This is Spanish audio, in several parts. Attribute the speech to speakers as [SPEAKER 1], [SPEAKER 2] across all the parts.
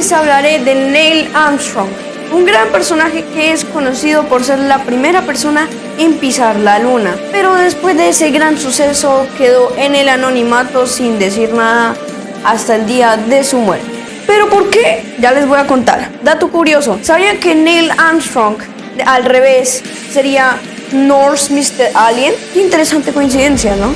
[SPEAKER 1] Les hablaré de Neil Armstrong, un gran personaje que es conocido por ser la primera persona en pisar la luna. Pero después de ese gran suceso quedó en el anonimato sin decir nada hasta el día de su muerte. ¿Pero por qué? Ya les voy a contar. Dato curioso, ¿sabían que Neil Armstrong al revés sería Norse Mr. Alien? Qué interesante coincidencia, ¿no?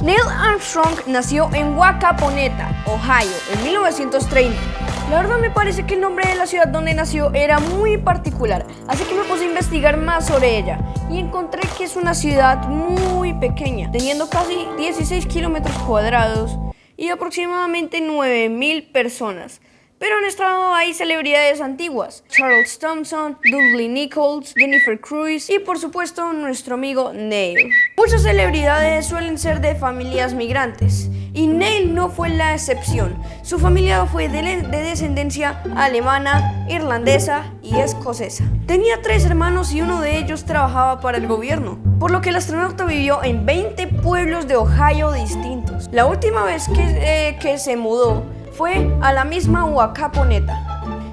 [SPEAKER 1] Neil Armstrong nació en Wacaponeta, Ohio, en 1930. La verdad me parece que el nombre de la ciudad donde nació era muy particular, así que me puse a investigar más sobre ella y encontré que es una ciudad muy pequeña, teniendo casi 16 kilómetros cuadrados y aproximadamente 9.000 personas. Pero en estado hay celebridades antiguas, Charles Thompson, Dudley Nichols, Jennifer Cruz y por supuesto nuestro amigo Neil. Muchas celebridades suelen ser de familias migrantes y Neil no fue la excepción. Su familia fue de, de descendencia alemana, irlandesa y escocesa. Tenía tres hermanos y uno de ellos trabajaba para el gobierno, por lo que el astronauta vivió en 20 pueblos de Ohio distintos. La última vez que, eh, que se mudó fue a la misma Huacaponeta.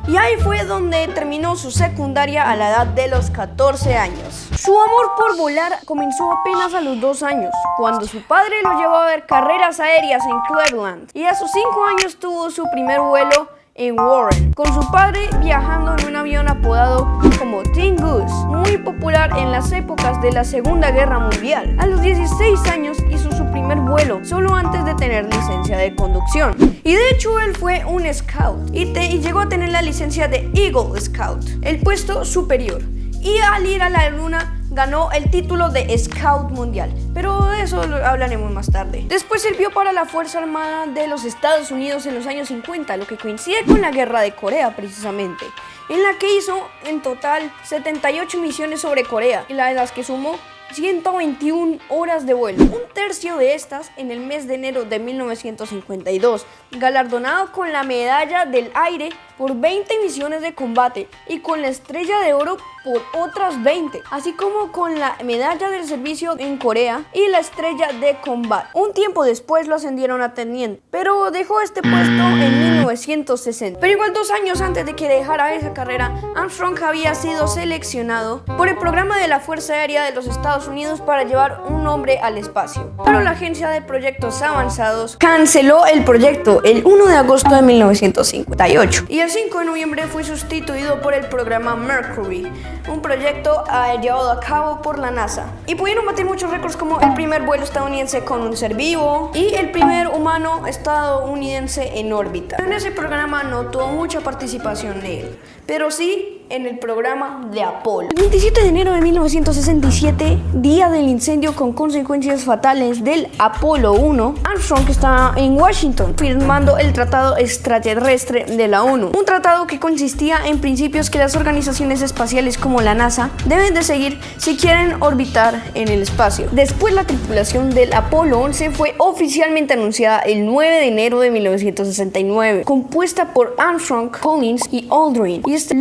[SPEAKER 1] Y ahí fue donde terminó su secundaria a la edad de los 14 años. Su amor por volar comenzó apenas a los 2 años, cuando su padre lo llevó a ver carreras aéreas en Cleveland. Y a sus 5 años tuvo su primer vuelo en Warren, con su padre viajando en un avión apodado como Tin Goose, muy popular en las épocas de la Segunda Guerra Mundial. A los 16 años su primer vuelo, solo antes de tener licencia de conducción. Y de hecho él fue un scout y, y llegó a tener la licencia de Eagle Scout, el puesto superior. Y al ir a la luna ganó el título de Scout Mundial, pero de eso lo hablaremos más tarde. Después sirvió para la Fuerza Armada de los Estados Unidos en los años 50, lo que coincide con la Guerra de Corea precisamente, en la que hizo en total 78 misiones sobre Corea, y la de las que sumó 121 horas de vuelo, un tercio de estas en el mes de enero de 1952, galardonado con la medalla del aire por 20 misiones de combate y con la estrella de oro por otras 20, así como con la medalla del servicio en Corea y la estrella de combate. Un tiempo después lo ascendieron a teniente, pero dejó este puesto en 1960. Pero igual dos años antes de que dejara esa carrera, Armstrong había sido seleccionado por el programa de la Fuerza Aérea de los Estados Unidos para llevar un hombre al espacio. Pero la Agencia de Proyectos Avanzados canceló el proyecto el 1 de agosto de 1958 y el 5 de noviembre fue sustituido por el programa Mercury, un proyecto llevado a cabo por la NASA. Y pudieron batir muchos récords como el primer vuelo estadounidense con un ser vivo y el primer humano estadounidense en órbita. En ese programa no tuvo mucha participación de él, pero sí en el programa de Apolo. El 27 de enero de 1967, día del incendio con consecuencias fatales del Apolo 1, Armstrong estaba en Washington firmando el Tratado Extraterrestre de la ONU. Un tratado que consistía en principios que las organizaciones espaciales como la NASA deben de seguir si quieren orbitar en el espacio. Después la tripulación del Apolo 11 fue oficialmente anunciada el 9 de enero de 1969, compuesta por Armstrong, Collins y Aldrin. Y este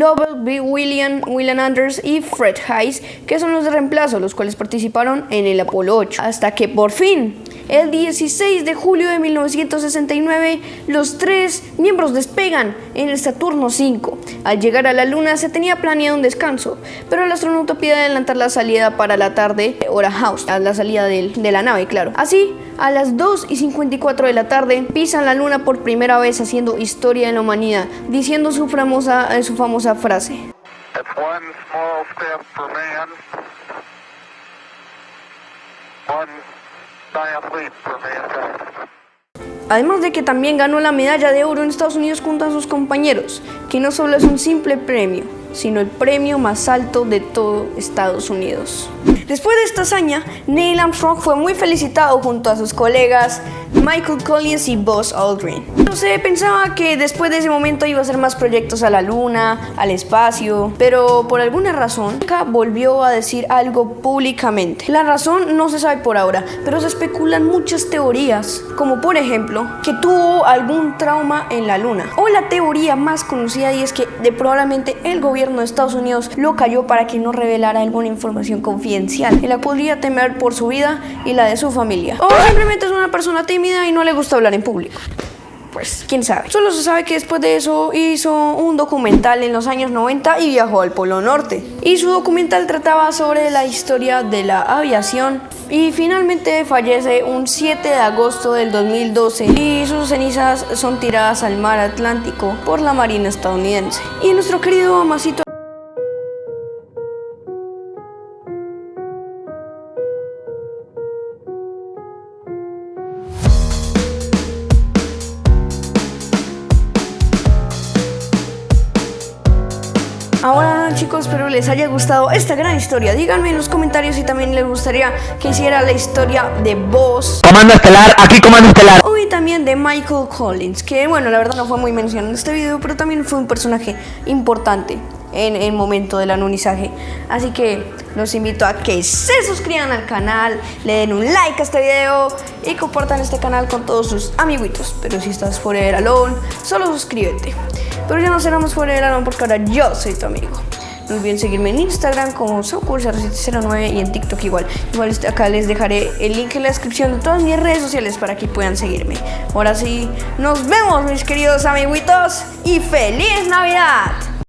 [SPEAKER 1] Lovell William, William Anders y Fred Hayes, que son los de reemplazo, los cuales participaron en el Apolo 8. Hasta que por fin, el 16 de julio de 1969, los tres miembros despegan en el Saturno 5. Al llegar a la Luna se tenía planeado un descanso, pero el astronauta pide adelantar la salida para la tarde, hora house, la salida de, de la nave, claro. Así, a las 2 y 54 de la tarde, pisan la Luna por primera vez haciendo historia en la humanidad, diciendo su famosa, eh, su famosa frase. Además de que también ganó la medalla de oro en Estados Unidos junto a sus compañeros, que no solo es un simple premio, sino el premio más alto de todo Estados Unidos. Después de esta hazaña, Neil Armstrong fue muy felicitado junto a sus colegas Michael Collins y Buzz Aldrin. No se pensaba que después de ese momento iba a hacer más proyectos a la luna, al espacio, pero por alguna razón nunca volvió a decir algo públicamente. La razón no se sabe por ahora, pero se especulan muchas teorías, como por ejemplo que tuvo algún trauma en la luna, o la teoría más conocida y es que de probablemente el gobierno de Estados Unidos lo cayó para que no revelara alguna información confidencial y la podría temer por su vida y la de su familia. O simplemente es una persona tímida y no le gusta hablar en público. Pues quién sabe. Solo se sabe que después de eso hizo un documental en los años 90 y viajó al Polo Norte. Y su documental trataba sobre la historia de la aviación y finalmente fallece un 7 de agosto del 2012 y sus cenizas son tiradas al mar Atlántico por la Marina estadounidense. Y nuestro querido Amasito Ahora chicos, espero les haya gustado esta gran historia. Díganme en los comentarios si también les gustaría que hiciera la historia de Boss.
[SPEAKER 2] Comando Estelar, aquí Comando Estelar.
[SPEAKER 1] Y también de Michael Collins, que bueno, la verdad no fue muy mencionado en este video, pero también fue un personaje importante en el momento del anonizaje. Así que los invito a que se suscriban al canal, le den un like a este video y compartan este canal con todos sus amiguitos. Pero si estás fuera Alone, solo suscríbete. Pero ya no seremos fuera del alma porque ahora yo soy tu amigo. No olviden seguirme en Instagram como Saucur0709 y en TikTok igual. Igual este, acá les dejaré el link en la descripción de todas mis redes sociales para que puedan seguirme. Ahora sí, nos vemos mis queridos amiguitos y feliz Navidad.